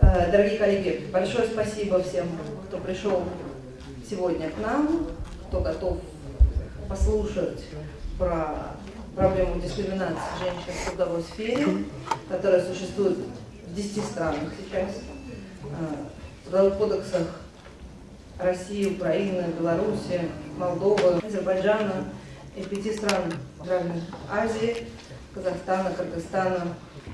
Э, Дорогие коллеги, большое спасибо всем, кто пришел сегодня к нам, кто готов послушать про проблему дискриминации женщин в трудовой сфере, которая существует в 10 странах сейчас. Э, В трудовых кодексах России, Украины, Беларуси, Молдовы, Азербайджана и пяти стран Азии, Казахстана, Кыргызстана,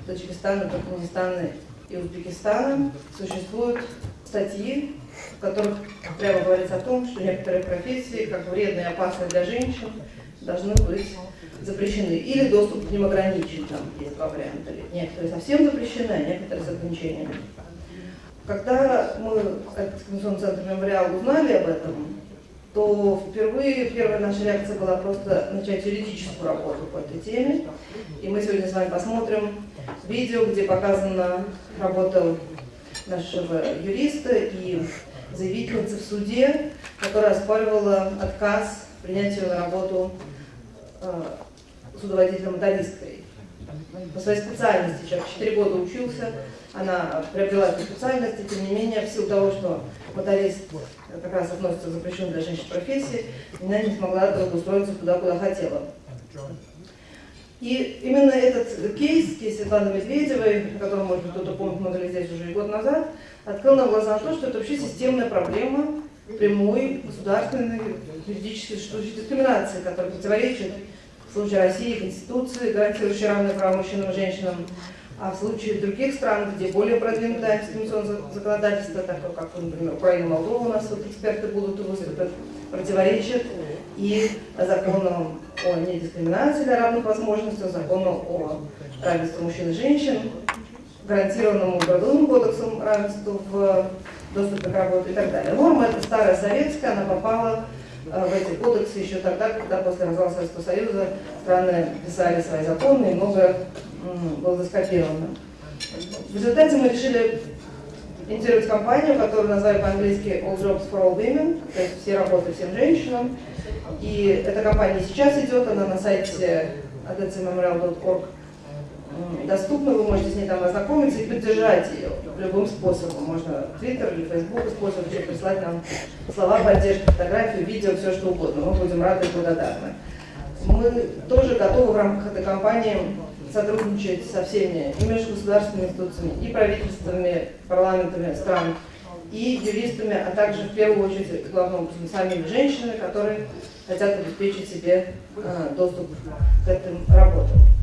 Таджикистана, Туркменистана и Узбекистана существуют статьи, в которых прямо говорится о том, что некоторые профессии, как вредные и опасные для женщин, должны быть запрещены. Или доступ к ним ограничен, там есть два варианта. Некоторые совсем запрещены, а некоторые с ограничениями. Когда мы, как Дискриминационный центр «Мемориал», узнали об этом, то впервые первая наша реакция была просто начать юридическую работу по этой теме. И мы сегодня с вами посмотрим видео, где показана работа нашего юриста и заявительницы в суде, которая оспаривала отказ принять ее на работу э, судоводителем-мотористкой. По своей специальности, человек 4 года учился, она приобрела эту специальность, и тем не менее, в силу того, что моторист как раз относится к запрещенной для женщин профессии, она не смогла трудоустроиться туда, куда хотела. И именно этот кейс, кейс Светланы Медведевой, о может быть, кто-то помнит, лет здесь уже год назад, открыл нам глаза на то, что это вообще системная проблема прямой государственной юридической дискриминации, которая противоречит в случае России Конституции, гарантирующей равные права мужчинам и женщинам, а в случае других стран, где более продвинутое дискриминационное законодательство, такое как, например, Украина, Молдова, у нас вот эксперты будут выступать, противоречит и законам о недискриминации для равных возможностей, закону о равенстве мужчин и женщин, гарантированному Трудовым кодексом равенству в доступе к работе и так далее. Норма это старая советская, она попала в эти кодексы еще тогда, когда после развала Советского Союза страны писали свои законы и много было заскопировано. В результате мы решили инициировать компанию, которую назвали по-английски All Jobs for All Women, то есть все работы всем женщинам. И эта компания сейчас идет, она на сайте adcmemorial.org доступна, вы можете с ней там ознакомиться и поддержать ее любым способом. Можно Twitter или Facebook использовать, прислать нам слова поддержки, фотографию, видео, все что угодно. Мы будем рады и благодарны. Мы тоже готовы в рамках этой кампании сотрудничать со всеми и межгосударственными институциями, и правительствами, парламентами стран, и юристами, а также в первую очередь, главным образом, самими женщинами, которые хотят обеспечить себе э, доступ к этим работам.